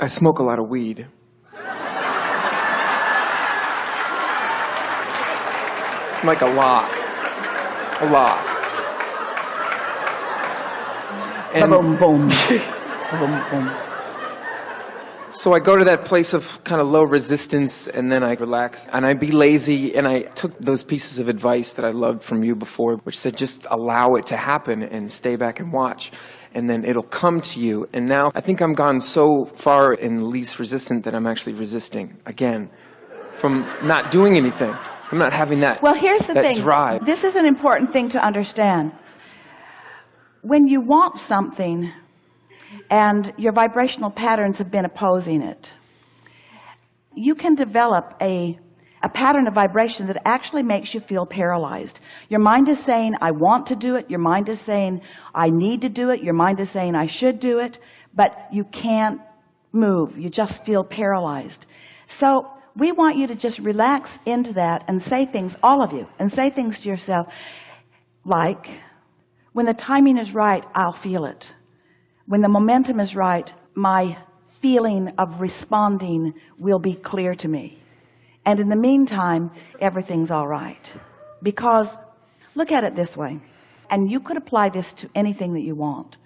I smoke a lot of weed. like a lot. A lot. And boom, boom. boom, boom. So I go to that place of kind of low resistance and then I relax and I be lazy and I took those pieces of advice that I loved from you before, which said just allow it to happen and stay back and watch and then it'll come to you. And now I think I'm gone so far in least resistant that I'm actually resisting again from not doing anything. I'm not having that. Well, here's the thing. drive. This is an important thing to understand. When you want something and your vibrational patterns have been opposing it, you can develop a, a pattern of vibration that actually makes you feel paralyzed. Your mind is saying, I want to do it. Your mind is saying, I need to do it. Your mind is saying, I should do it. But you can't move. You just feel paralyzed. So we want you to just relax into that and say things, all of you, and say things to yourself like, when the timing is right, I'll feel it. When the momentum is right, my feeling of responding will be clear to me. And in the meantime, everything's all right. Because look at it this way, and you could apply this to anything that you want.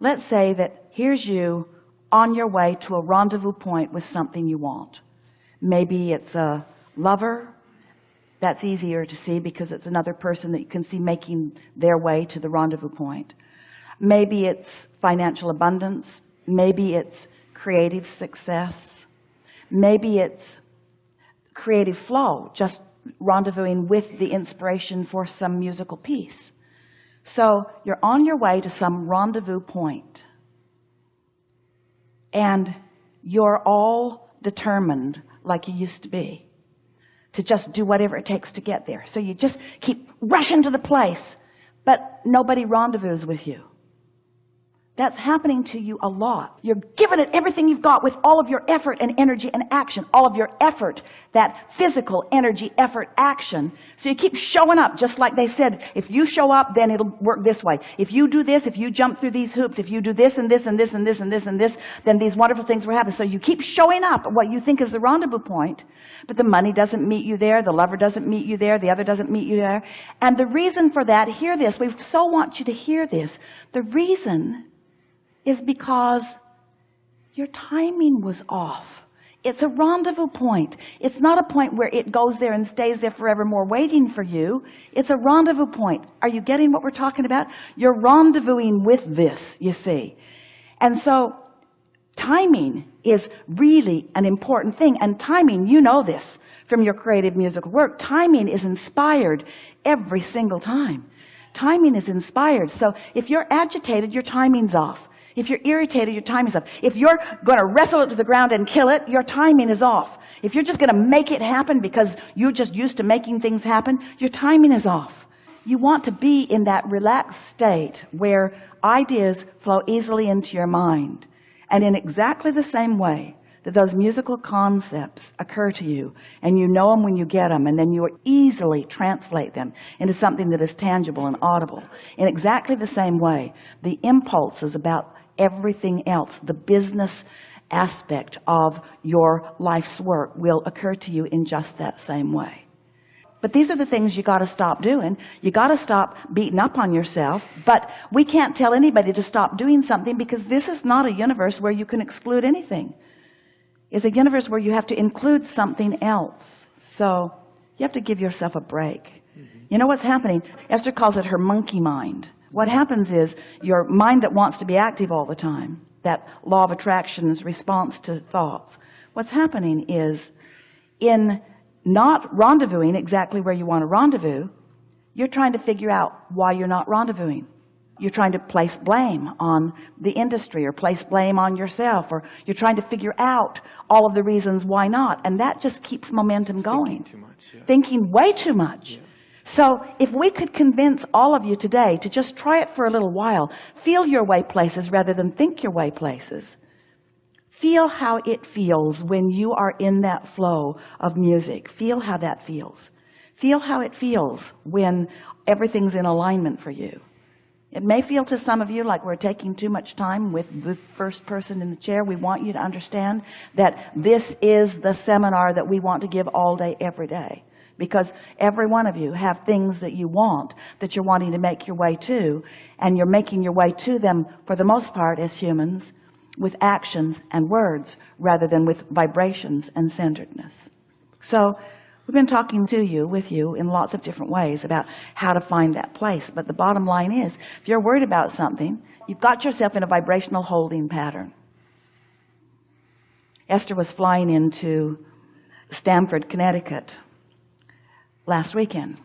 Let's say that here's you on your way to a rendezvous point with something you want. Maybe it's a lover. That's easier to see because it's another person that you can see making their way to the rendezvous point. Maybe it's financial abundance. Maybe it's creative success. Maybe it's creative flow, just rendezvousing with the inspiration for some musical piece. So you're on your way to some rendezvous point and you're all determined like you used to be to just do whatever it takes to get there so you just keep rushing to the place but nobody rendezvous with you that's happening to you a lot. You're giving it everything you've got with all of your effort and energy and action. All of your effort that physical energy effort action. So you keep showing up just like they said if you show up then it'll work this way. If you do this if you jump through these hoops if you do this and this and this and this and this and this then these wonderful things will happen. So you keep showing up at what you think is the rendezvous point but the money doesn't meet you there the lover doesn't meet you there the other doesn't meet you there. And the reason for that hear this we so want you to hear this. The reason is because your timing was off. It's a rendezvous point. It's not a point where it goes there and stays there forevermore waiting for you. It's a rendezvous point. Are you getting what we're talking about? You're rendezvousing with this you see. And so timing is really an important thing. And timing you know this from your creative musical work timing is inspired every single time. Timing is inspired. So if you're agitated your timing's off if you're irritated, your timing's off. If you're going to wrestle it to the ground and kill it, your timing is off. If you're just going to make it happen because you're just used to making things happen, your timing is off. You want to be in that relaxed state where ideas flow easily into your mind. And in exactly the same way that those musical concepts occur to you and you know them when you get them and then you easily translate them into something that is tangible and audible. In exactly the same way, the impulses about everything else the business aspect of your life's work will occur to you in just that same way. But these are the things you got to stop doing. You got to stop beating up on yourself but we can't tell anybody to stop doing something because this is not a universe where you can exclude anything. It's a universe where you have to include something else. So you have to give yourself a break. Mm-hmm. You know what's happening? Esther calls it her monkey mind what happens is your mind that wants to be active all the time that law of attraction's response to thoughts what's happening is in not rendezvousing exactly where you want to rendezvous you're trying to figure out why you're not rendezvousing you're trying to place blame on the industry or place blame on yourself or you're trying to figure out all of the reasons why not and that just keeps momentum going thinking much yeah. thinking way too much yeah. So if we could convince all of you today to just try it for a little while, feel your way places rather than think your way places. Feel how it feels when you are in that flow of music. Feel how that feels. Feel how it feels when everything's in alignment for you. It may feel to some of you like we're taking too much time with the first person in the chair. We want you to understand that this is the seminar that we want to give all day, every day. Because every one of you have things that you want, that you're wanting to make your way to, and you're making your way to them, for the most part, as humans, with actions and words, rather than with vibrations and centeredness. So, We've been talking to you, with you, in lots of different ways about how to find that place. But the bottom line is, if you're worried about something, you've got yourself in a vibrational holding pattern. Esther was flying into Stamford, Connecticut last weekend.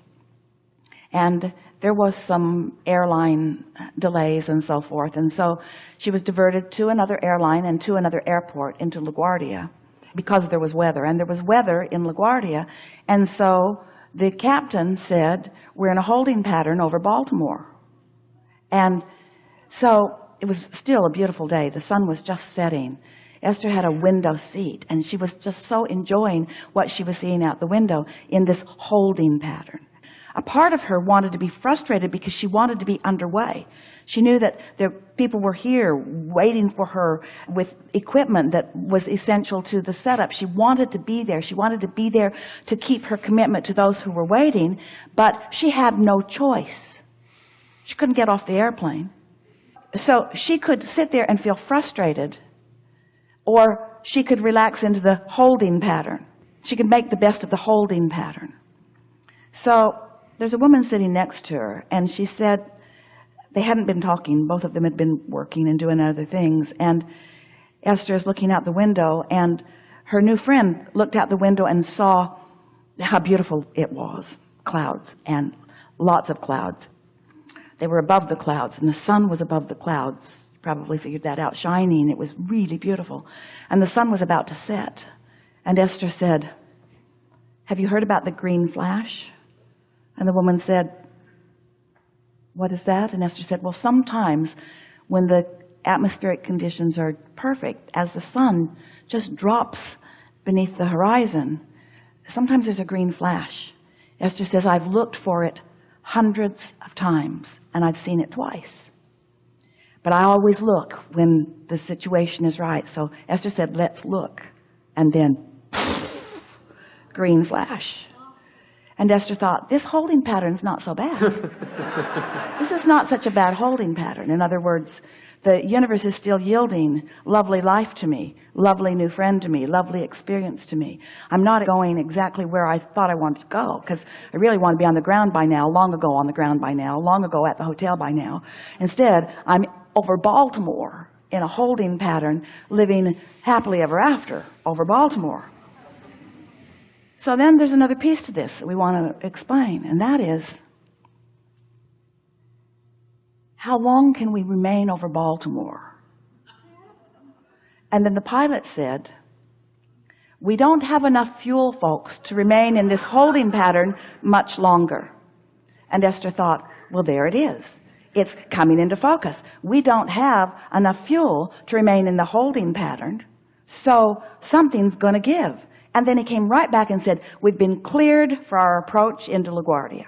And there was some airline delays and so forth. And so she was diverted to another airline and to another airport into LaGuardia because there was weather. And there was weather in LaGuardia. And so the captain said we're in a holding pattern over Baltimore. And so it was still a beautiful day. The sun was just setting Esther had a window seat and she was just so enjoying what she was seeing out the window in this holding pattern. A part of her wanted to be frustrated because she wanted to be underway. She knew that there people were here waiting for her with equipment that was essential to the setup. She wanted to be there. She wanted to be there to keep her commitment to those who were waiting but she had no choice. She couldn't get off the airplane. So she could sit there and feel frustrated or she could relax into the holding pattern. She could make the best of the holding pattern. So there's a woman sitting next to her and she said they hadn't been talking. Both of them had been working and doing other things. And Esther is looking out the window and her new friend looked out the window and saw how beautiful it was. Clouds and lots of clouds. They were above the clouds and the sun was above the clouds probably figured that out. Shining it was really beautiful. And the sun was about to set. And Esther said have you heard about the green flash? And the woman said what is that? And Esther said well sometimes when the atmospheric conditions are perfect as the sun just drops beneath the horizon sometimes there's a green flash. Esther says I've looked for it hundreds of times and I've seen it twice but I always look when the situation is right. So Esther said let's look. And then green flash. And Esther thought this holding pattern is not so bad. This is not such a bad holding pattern. In other words the universe is still yielding lovely life to me lovely new friend to me lovely experience to me. I'm not going exactly where I thought I wanted to go because I really want to be on the ground by now long ago on the ground by now long ago at the hotel by now. Instead I'm over Baltimore in a holding pattern living happily ever after over Baltimore. So then there's another piece to this that we want to explain and that is how long can we remain over Baltimore? And then the pilot said we don't have enough fuel folks to remain in this holding pattern much longer. And Esther thought well there it is it's coming into focus. We don't have enough fuel to remain in the holding pattern. So something's going to give. And then he came right back and said we've been cleared for our approach into LaGuardia.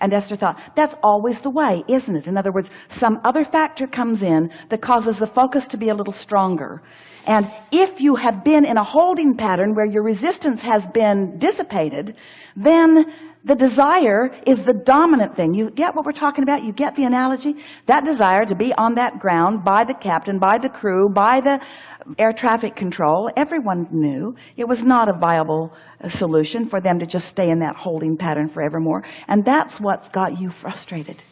And Esther thought that's always the way isn't it? In other words some other factor comes in that causes the focus to be a little stronger. And if you have been in a holding pattern where your resistance has been dissipated then the desire is the dominant thing. You get what we're talking about? You get the analogy? That desire to be on that ground by the captain by the crew by the air traffic control everyone knew it was not a viable uh, solution for them to just stay in that holding pattern forevermore. And that's what's got you frustrated.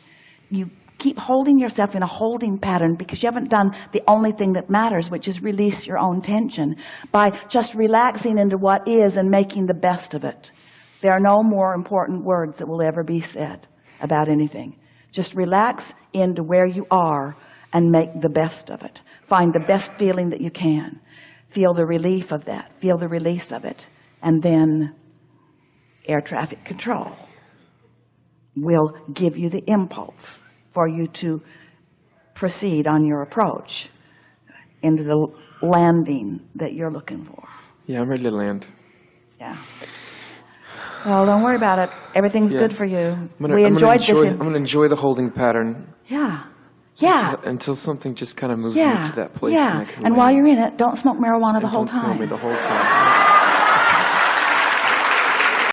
You keep holding yourself in a holding pattern because you haven't done the only thing that matters which is release your own tension by just relaxing into what is and making the best of it there are no more important words that will ever be said about anything. Just relax into where you are and make the best of it. Find the best feeling that you can. Feel the relief of that. Feel the release of it. And then air traffic control will give you the impulse for you to proceed on your approach into the landing that you're looking for. Yeah, I'm ready to land. yeah Well, don't worry about it. Everything's Yeah. good for you. Gonna, we I'm enjoyed enjoy, this. I'm gonna enjoy the holding pattern yeah. Yeah. until something just kind of moves Yeah. me to that place. yeah. And, And while you're in it, don't smoke marijuana the whole time. me the whole time.